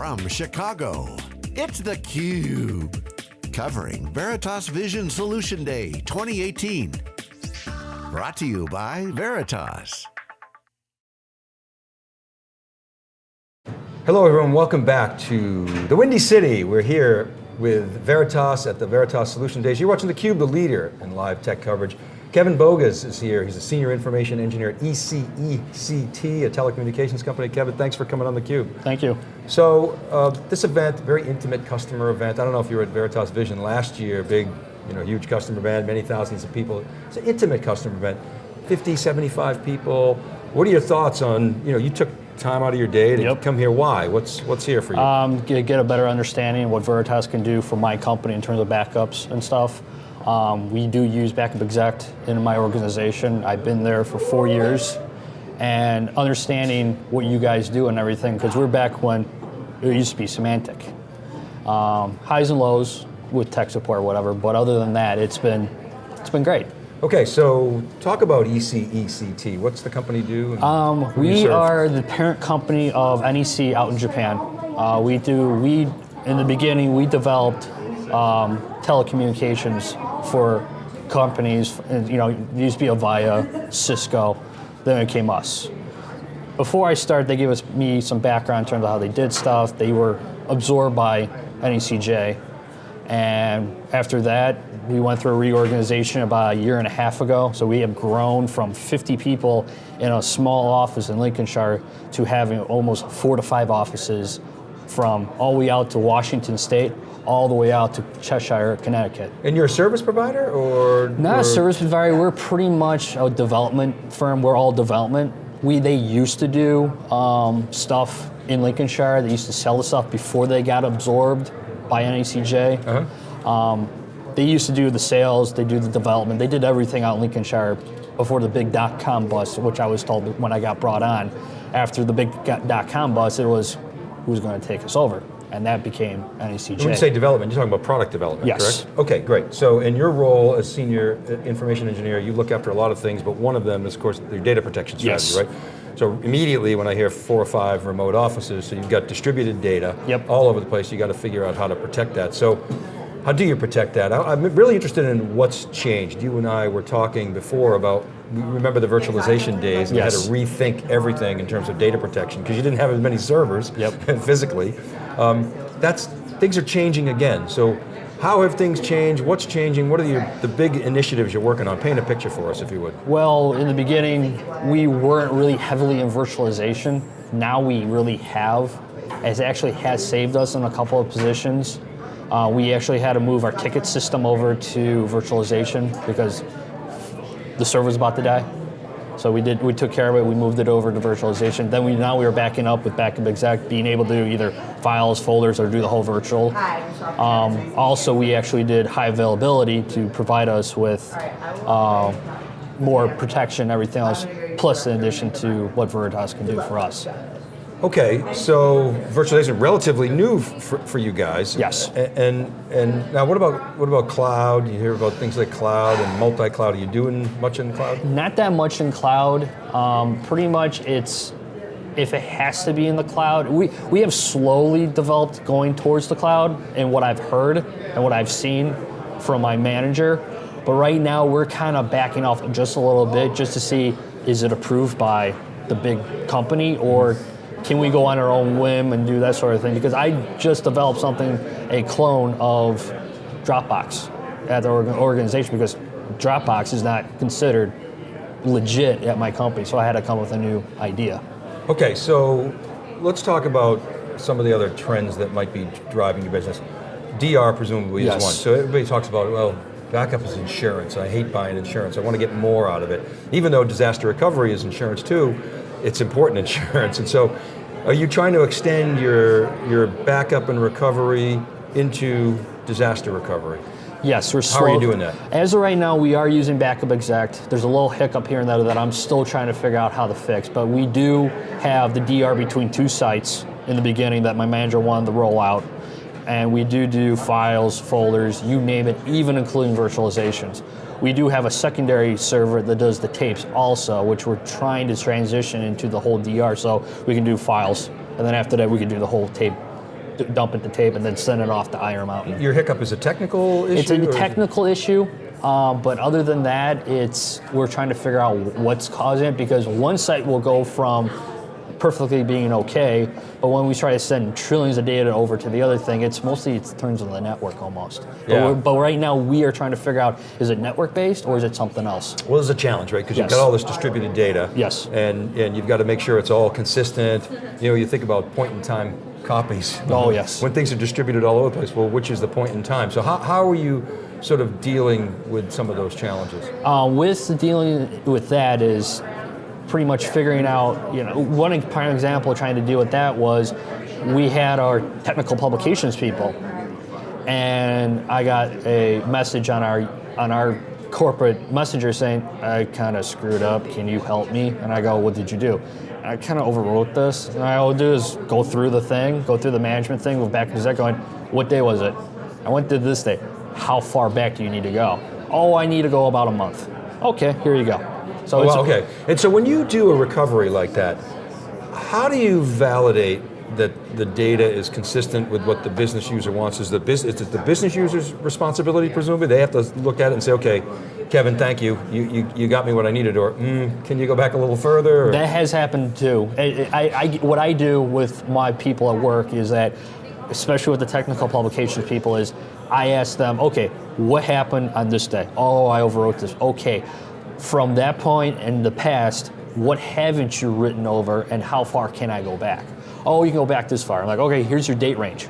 from Chicago, it's theCUBE. Covering Veritas Vision Solution Day 2018. Brought to you by Veritas. Hello everyone, welcome back to the Windy City. We're here with Veritas at the Veritas Solution Days. You're watching theCUBE, the leader in live tech coverage. Kevin Bogas is here. He's a senior information engineer at ECECT, a telecommunications company. Kevin, thanks for coming on theCUBE. Thank you. So, uh, this event, very intimate customer event. I don't know if you were at Veritas Vision last year, big, you know, huge customer event, many thousands of people. It's an intimate customer event, 50, 75 people. What are your thoughts on, you know, you took time out of your day to yep. come here. Why? What's what's here for you? Um, get, get a better understanding of what Veritas can do for my company in terms of backups and stuff. Um, we do use Backup Exec in my organization. I've been there for four years and understanding what you guys do and everything, because we're back when it used to be Symantec. Um, highs and lows with tech support or whatever, but other than that, it's been, it's been great. Okay, so talk about ECECT. What's the company do? Um, we are the parent company of NEC out in Japan. Uh, we do, we, in the beginning, we developed um, telecommunications for companies, you know, it used to be Avaya, Cisco, then it came us. Before I started, they gave us me some background in terms of how they did stuff. They were absorbed by NECJ. And after that, we went through a reorganization about a year and a half ago. So we have grown from 50 people in a small office in Lincolnshire to having almost four to five offices from all the way out to Washington State, all the way out to Cheshire, Connecticut. And you're a service provider or? Not a service provider, we're pretty much a development firm, we're all development. We, they used to do um, stuff in Lincolnshire, they used to sell the stuff before they got absorbed by NECJ. Uh -huh. um, they used to do the sales, they do the development, they did everything out in Lincolnshire before the big dot-com bust, which I was told when I got brought on. After the big dot-com bust, it was who's going to take us over and that became NECJ. When you say development, you're talking about product development, yes. correct? Okay, great. So in your role as senior uh, information engineer, you look after a lot of things, but one of them is, of course, your data protection strategy, yes. right? So immediately when I hear four or five remote offices, so you've got distributed data yep. all over the place, you got to figure out how to protect that. So how do you protect that? I'm really interested in what's changed. You and I were talking before about, remember the virtualization days and yes. you had to rethink everything in terms of data protection because you didn't have as many servers yep. physically. Um, that's, things are changing again. So how have things changed? What's changing? What are the, the big initiatives you're working on? Paint a picture for us if you would. Well, in the beginning, we weren't really heavily in virtualization. Now we really have. It actually has saved us in a couple of positions. Uh, we actually had to move our ticket system over to virtualization because the server was about to die. So we did. We took care of it. We moved it over to virtualization. Then we now we were backing up with Backup Exec, being able to do either files, folders, or do the whole virtual. Um, also, we actually did high availability to provide us with uh, more protection, everything else, plus in addition to what Veritas can do for us. Okay, so virtualization relatively new for, for you guys. Yes. And, and, and now what about what about cloud? You hear about things like cloud and multi-cloud. Are you doing much in the cloud? Not that much in cloud. Um, pretty much it's if it has to be in the cloud. We we have slowly developed going towards the cloud and what I've heard and what I've seen from my manager. But right now we're kind of backing off just a little bit just to see is it approved by the big company or can we go on our own whim and do that sort of thing? Because I just developed something, a clone of Dropbox at the organization because Dropbox is not considered legit at my company, so I had to come with a new idea. Okay, so let's talk about some of the other trends that might be driving your business. DR presumably yes. is one. So everybody talks about, well, backup is insurance. I hate buying insurance. I want to get more out of it. Even though disaster recovery is insurance too, it's important insurance. And so are you trying to extend your, your backup and recovery into disaster recovery? Yes, we're How are you doing that? As of right now, we are using Backup Exec. There's a little hiccup here and there that I'm still trying to figure out how to fix, but we do have the DR between two sites in the beginning that my manager wanted to roll out. And we do do files, folders, you name it, even including virtualizations. We do have a secondary server that does the tapes also, which we're trying to transition into the whole DR so we can do files. And then after that, we can do the whole tape dump it to tape, and then send it off to Iron Mountain. Your hiccup is a technical issue? It's a is it- technical issue, um, but other than that, it's we're trying to figure out what's causing it because one site will go from perfectly being okay, but when we try to send trillions of data over to the other thing, it's mostly it turns on the network almost. But, Yeah. we're, but right now we are trying to figure out is it network based or is it something else? Well, there's a challenge, right? Because you've got all this distributed data. Yes. And and you've got to make sure it's all consistent. You know, you think about point in time copies. Oh, yes. When things are distributed all over the place, well, which is the point in time? So how, how are you sort of dealing with some of those challenges? Uh, with dealing with that is pretty much figuring out, you know, one prime example trying to deal with that was we had our technical publications people, and I got a message on our on our corporate messenger saying I kind of screwed up. Can you help me? And I go, what did you do? I kind of overwrote this, and I will do is go through the thing, go through the management thing, go back to Zach going, what day was it? I went to this day. How far back do you need to go? Oh, I need to go about a month. Okay, here you go. So Oh, well, okay. And so when you do a recovery like that, how do you validate that the data is consistent with what the business user wants? Is the is it the business user's responsibility presumably? They have to look at it and say, okay, Kevin, thank you. You you, you got me what I needed, or mm, can you go back a little further? Or- That has happened too. I, I, I- what I do with my people at work is that, especially with the technical publications people, is I ask them, okay, what happened on this day? Oh, I overwrote this. Okay, from that point in the past, what haven't you written over, and how far can I go back? Oh, you can go back this far. I'm like, okay, here's your date range.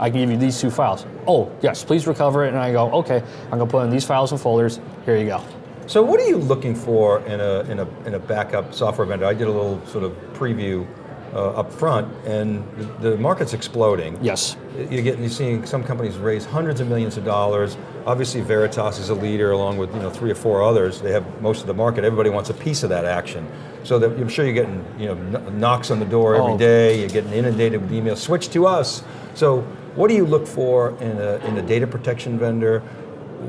I can give you these two files. Oh, yes, please recover it. And I go, okay, I'm gonna put in these files and folders. Here you go. So what are you looking for in a, in a, in a backup software vendor? I did a little sort of preview uh, up front, and the, the market's exploding. Yes. You're getting, you're seeing some companies raise hundreds of millions of dollars. Obviously, Veritas is a leader, along with you know three or four others. They have most of the market. Everybody wants a piece of that action. So that I'm sure you're getting you know knocks on the door every Oh. day. You're getting inundated with emails. Switch to us. So what do you look for in a in a data protection vendor?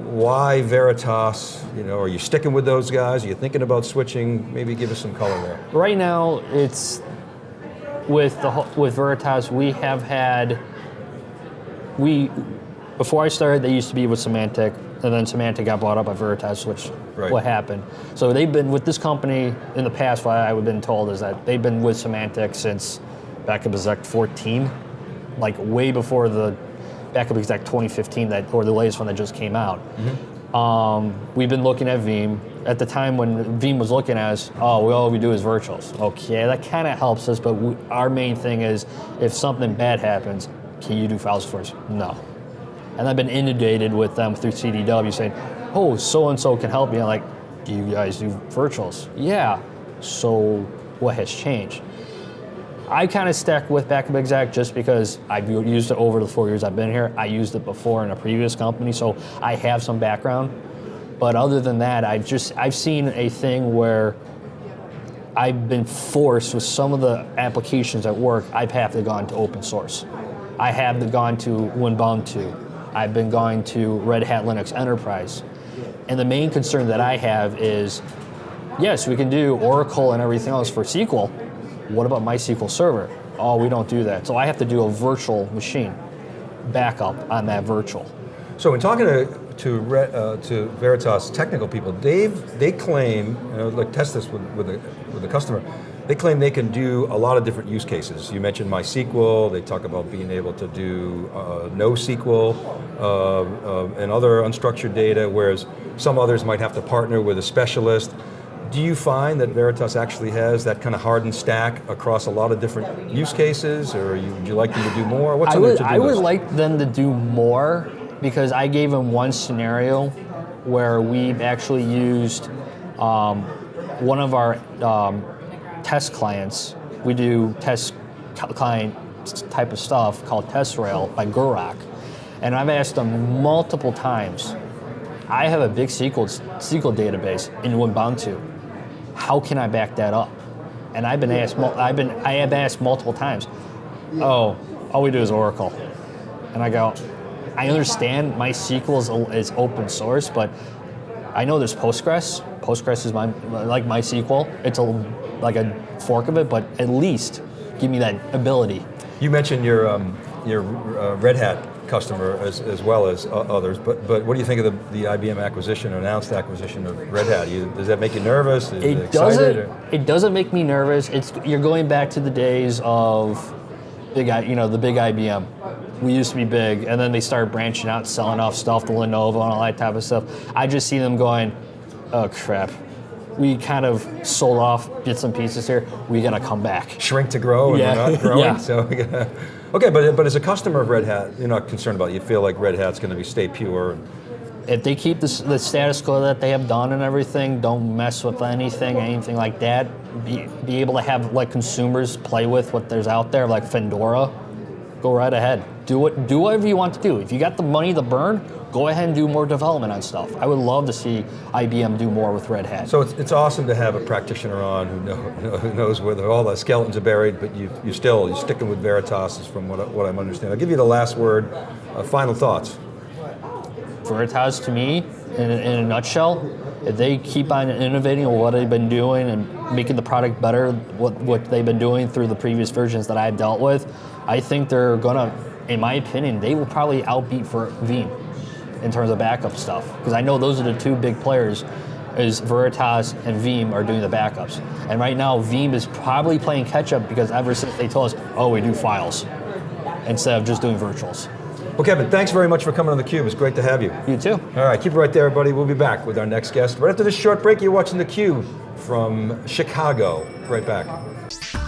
Why Veritas? You know, are you sticking with those guys? Are you thinking about switching? Maybe give us some color there. Right now, it's with the with Veritas. We have had we before I started, they used to be with Symantec, and then Symantec got bought up by Veritas, which Right. what happened. So they've been with this company in the past. What I've been told is that they've been with Symantec since backup exec 14, like way before the backup exec 2015 that or the latest one that just came out. Um, we've been looking at Veeam. At the time when Veeam was looking at us, oh, we all we do is virtuals. Okay, that kind of helps us, but we, our main thing is if something bad happens, can you do files for us? No. And I've been inundated with them through CDW saying, oh, so and so can help me. I'm like, do you guys do virtuals? Yeah. So what has changed? I kind of stuck with Backup Exec just because I've used it over the four years I've been here. I used it before in a previous company, so I have some background. But other than that, I've just I've seen a thing where I've been forced with some of the applications at work. I've had to gone to open source. I have to gone to Ubuntu. I've been going to Red Hat Linux Enterprise. And the main concern that I have is, yes, we can do Oracle and everything else for SQL. What about MySQL Server? Oh, we don't do that. So I have to do a virtual machine backup on that virtual. So in talking to to, Re, uh, to Veritas technical people, they've they claim, and I would like test this with with a, with a customer. They claim they can do a lot of different use cases. You mentioned MySQL. They talk about being able to do uh, NoSQL uh, uh, and other unstructured data, whereas some others might have to partner with a specialist. Do you find that Veritas actually has that kind of hardened stack across a lot of different use cases, or you, would you like them to do more? What's I would, I would like them to do more because I gave him one scenario where we've actually used um, one of our um, test clients. We do test client type of stuff called TestRail by Gurock. And I've asked them multiple times, I have a big SQL, SQL database in Ubuntu. How can I back that up? And I've been asked, I've been, I have asked multiple times. Oh, all we do is Oracle. And I go, I understand MySQL is, is open source, but I know there's Postgres. Postgres is my like MySQL. It's a like a fork of it, but at least give me that ability. You mentioned your um, your uh, Red Hat customer as, as well as uh, others, but, but what do you think of the, the IBM acquisition, announced acquisition of Red Hat? You, does that make you nervous? Is It excited, doesn't. or- It doesn't make me nervous. It's you're going back to the days of big, you know, the big IBM. We used to be big, and then they started branching out, selling off stuff to Lenovo and all that type of stuff. I just see them going, oh crap. We kind of sold off bits and pieces here. We gotta come back. shrink to grow and Yeah. we're not growing. Yeah. So we gotta- okay, but but as a customer of Red Hat, you're not concerned about it. You feel like Red Hat's going to be stay pure. If they keep the, the status quo that they have done and everything, don't mess with anything, anything like that. Be, be able to have like consumers play with what there's out there, like Fedora. Go right ahead. Do what do whatever you want to do. If you got the money to burn, go ahead and do more development on stuff. I would love to see IBM do more with Red Hat. So it's, it's awesome to have a practitioner on who, know, who knows where the, all the skeletons are buried, but you you still you're sticking with Veritas is from what what I'm understanding. I'll give you the last word. Uh, final thoughts. Veritas to me, in, in a nutshell, if they keep on innovating on what they've been doing and making the product better, what, what they've been doing through the previous versions that I've dealt with, I think they're gonna, in my opinion, they will probably outbeat for Veeam in terms of backup stuff. Because I know those are the two big players, is Veritas and Veeam are doing the backups. And right now, Veeam is probably playing catch up because ever since they told us, oh, we do files instead of just doing virtuals. Well, Kevin, thanks very much for coming on theCUBE. It's great to have you. You too. All right, keep it right there, everybody. We'll be back with our next guest. Right after this short break, you're watching theCUBE from Chicago. Right back.